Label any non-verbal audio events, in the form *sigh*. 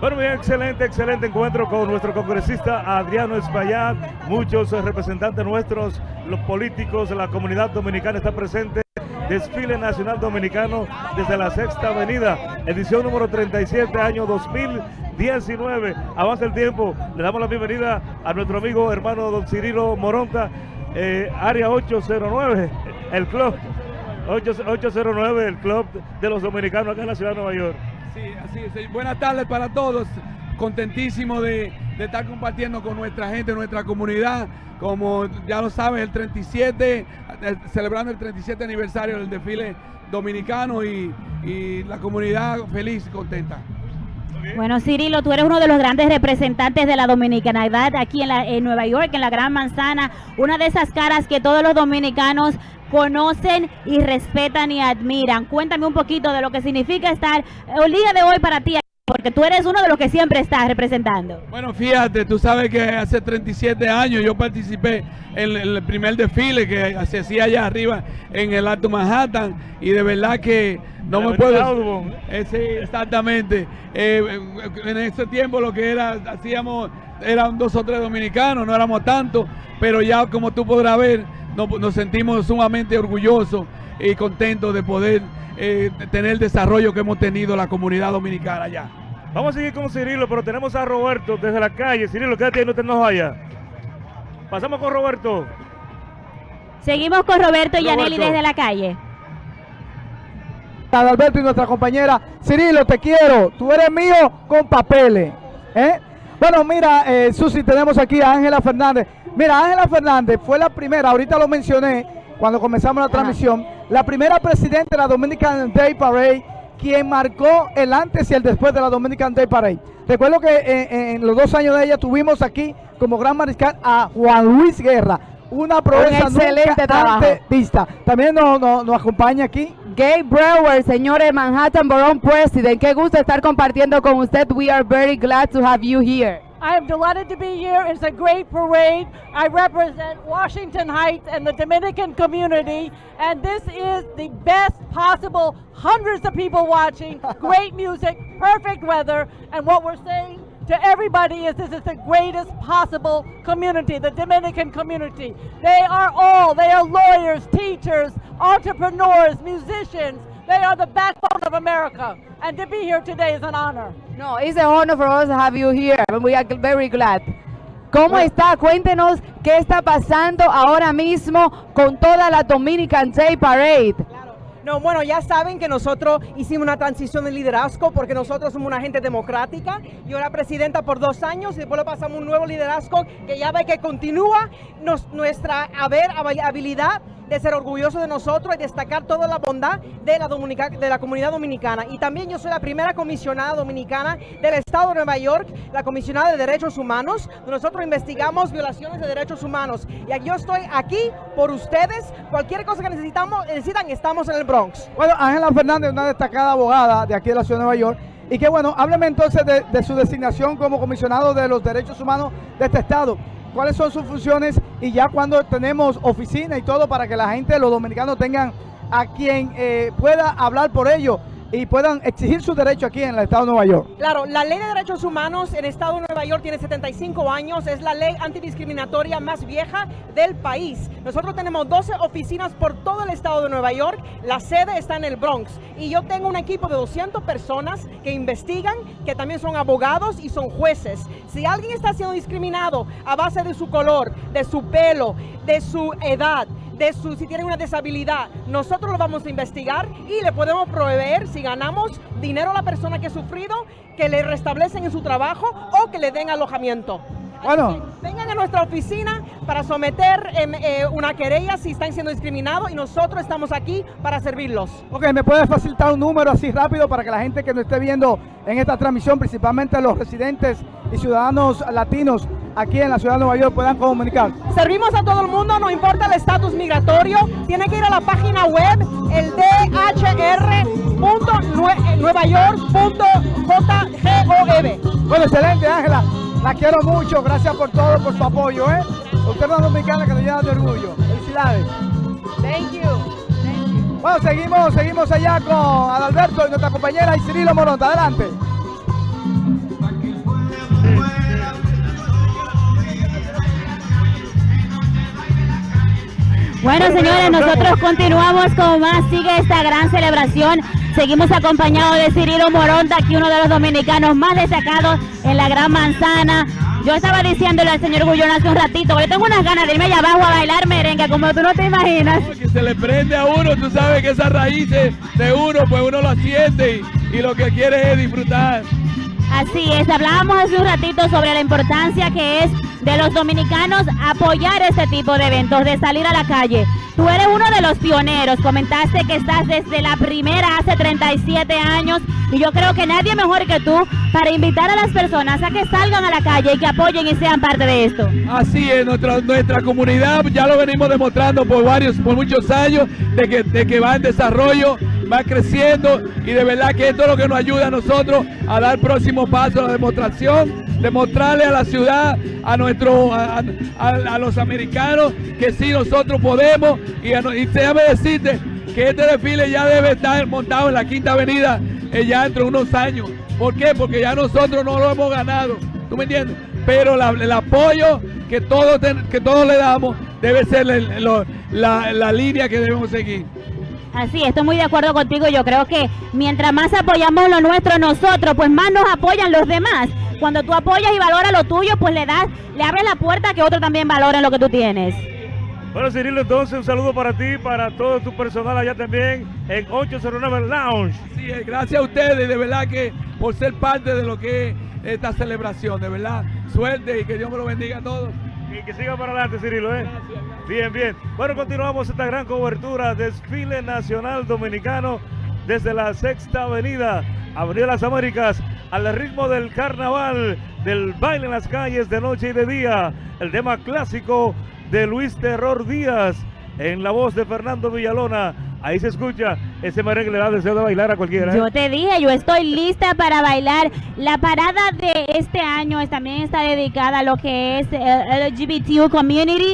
Bueno, bien, excelente, excelente encuentro con nuestro congresista Adriano Espaillat. Muchos representantes nuestros, los políticos, la comunidad dominicana está presente. Desfile Nacional Dominicano desde la Sexta Avenida, edición número 37, año 2019. Avanza el tiempo, le damos la bienvenida a nuestro amigo hermano don Cirilo Moronta, eh, área 809, el club 809, el club de los dominicanos acá en la ciudad de Nueva York. Sí, así es. Buenas tardes para todos. Contentísimo de, estar compartiendo con nuestra gente, nuestra comunidad. Como ya lo saben, el 37, eh, celebrando el 37 aniversario del desfile dominicano y, la comunidad feliz y contenta. Bueno, Cirilo, tú eres uno de los grandes representantes de la dominicanidad aquí en Nueva York, en la Gran Manzana, una de esas caras que todos los dominicanos conocen y respetan y admiran. Cuéntame un poquito de lo que significa estar el día de hoy para ti, porque tú eres uno de los que siempre estás representando. Bueno, fíjate, tú sabes que hace 37 años yo participé en el primer desfile que se hacía allá arriba en el Alto Manhattan y de verdad que no me puedo... Eh, sí, exactamente. Eh, en ese tiempo lo que era, hacíamos, eran dos o tres dominicanos, no éramos tantos, pero ya como tú podrás ver, nos, sentimos sumamente orgullosos y contentos de poder eh, tener el desarrollo que hemos tenido la comunidad dominicana allá. Vamos a seguir con Cirilo, pero tenemos a Roberto desde la calle. Cirilo, quédate ahí, no te nos vaya. Pasamos con Roberto. Seguimos con Roberto y Yaneli desde la calle. Alberto y nuestra compañera Cirilo, te quiero. Tú eres mío con papeles. ¿eh? Bueno, mira, eh, Susi, tenemos aquí a Ángela Fernández. Mira, Ángela Fernández fue la primera, ahorita lo mencioné cuando comenzamos la transmisión, la primera presidenta de la Dominican Day Parade, quien marcó el antes y el después de la Dominican Day Parade. Recuerdo que eh, en, los dos años de ella tuvimos aquí como gran mariscal a Juan Luis Guerra, una proeza excelente nunca vista. También nos, nos acompaña aquí Gabe Brewer, señores Manhattan Borough President. Qué gusto estar compartiendo con usted. We are very glad to have you here. I am delighted to be here. It's a great parade. I represent Washington Heights and the Dominican community, and this is the best possible. Hundreds of people watching, *laughs* great music, perfect weather, and what we're saying to everybody is this is the greatest possible community, the Dominican community. They are all, they are lawyers, teachers, entrepreneurs, musicians, they are the backbone of America. And to be here today is an honor. No, it's an honor for us to have you here. And We are very glad. ¿Cómo está? Cuéntenos qué está pasando ahora mismo con toda la Dominican Day Parade. No, bueno, ya saben que nosotros hicimos una transición de liderazgo porque nosotros somos una gente democrática. Yo era presidenta por dos años y después le pasamos un nuevo liderazgo que ya ve que continúa nuestra haber habilidad de ser orgulloso de nosotros y destacar toda la bondad de la, comunidad dominicana. Y también yo soy la primera comisionada dominicana del Estado de Nueva York, la comisionada de Derechos Humanos, nosotros investigamos violaciones de derechos humanos. Y yo estoy aquí por ustedes. Cualquier cosa que necesitamos, necesitan, estamos en el Bueno, Ángela Fernández, una destacada abogada de aquí de la ciudad de Nueva York. Y que bueno, hábleme entonces de, su designación como comisionado de los derechos humanos de este estado. Cuáles son sus funciones y ya cuando tenemos oficina y todo para que la gente, los dominicanos tengan a quien eh, pueda hablar por ello y puedan exigir sus derechos aquí en el Estado de Nueva York. Claro, la ley de derechos humanos en el Estado de Nueva York tiene 75 años, es la ley antidiscriminatoria más vieja del país. Nosotros tenemos 12 oficinas por todo el Estado de Nueva York, la sede está en el Bronx y yo tengo un equipo de 200 personas que investigan, que también son abogados y son jueces. Si alguien está siendo discriminado a base de su color, de su pelo, de su edad, de su, si tienen una deshabilidad, nosotros lo vamos a investigar y le podemos proveer, si ganamos dinero a la persona que ha sufrido, que le restablecen en su trabajo o que le den alojamiento. Bueno. vengan a nuestra oficina para someter em, eh, una querella si están siendo discriminados y nosotros estamos aquí para servirlos. Ok, ¿me puedes facilitar un número así rápido para que la gente que nos esté viendo en esta transmisión, principalmente los residentes y ciudadanos latinos aquí en la ciudad de Nueva York puedan comunicar? Servimos a todo el mundo, no importa el estatus migratorio, tiene que ir a la página web, el dhr.nuevayork.jgov. Bueno, excelente Ángela. La quiero mucho, gracias por todo, por su apoyo, ¿eh? Usted es una dominicana que nos llena de orgullo. Felicidades. Thank you. Thank you. Bueno, seguimos, seguimos allá con Adalberto y nuestra compañera y Cirilo Moronta. Adelante. Bueno, señores, nosotros continuamos con más. Sigue esta gran celebración Seguimos acompañados de Cirilo Moronta, aquí uno de los dominicanos más destacados en la Gran Manzana. Yo estaba diciéndole al señor Gullón hace un ratito, yo tengo unas ganas de irme allá abajo a bailar merengue, como tú no te imaginas. que se le prende a uno, tú sabes que esas raíces de uno, pues uno lo siente y, y lo que quiere es disfrutar. Así es, hablábamos hace un ratito sobre la importancia que es de los dominicanos apoyar este tipo de eventos, de salir a la calle. Tú eres uno de los pioneros, comentaste que estás desde la primera hace 37 años. Y yo creo que nadie mejor que tú para invitar a las personas a que salgan a la calle y que apoyen y sean parte de esto. Así es, nuestra, nuestra comunidad ya lo venimos demostrando por varios, por muchos años, de que, de que va en desarrollo, va creciendo y de verdad que esto es lo que nos ayuda a nosotros a dar próximo paso a la demostración, demostrarle a la ciudad, a nuestro, a, los americanos que sí nosotros podemos y, y déjame decirte que este desfile ya debe estar montado en la Quinta Avenida eh, ya dentro de unos años. ¿Por qué? Porque ya nosotros no lo hemos ganado. ¿Tú me entiendes? Pero el apoyo que todos, que todos le damos debe ser la línea que debemos seguir. Así, estoy muy de acuerdo contigo. Yo creo que mientras más apoyamos lo nuestro nosotros, pues más nos apoyan los demás. Cuando tú apoyas y valoras lo tuyo, pues le das, le abres la puerta a que otros también valoren lo que tú tienes. Bueno, Cirilo, entonces un saludo para ti, para todo tu personal allá también en 809 Lounge. Sí, eh, gracias a ustedes, de verdad que por ser parte de lo que es esta celebración, de verdad, suerte y que Dios me lo bendiga a todos. Y que siga para adelante, Cirilo, ¿eh? Bien, bien. Bueno, continuamos esta gran cobertura, desfile nacional dominicano desde la Sexta Avenida, Avenida Las Américas, al ritmo del carnaval, del baile en las calles de noche y de día, el tema clásico de Luis Terror Díaz en la voz de Fernando Villalona. Ahí se escucha ese merengue le da deseo de bailar a cualquiera. ¿eh? Yo te dije, yo estoy lista para bailar. La parada de este año también está dedicada a lo que es el LGBTQ community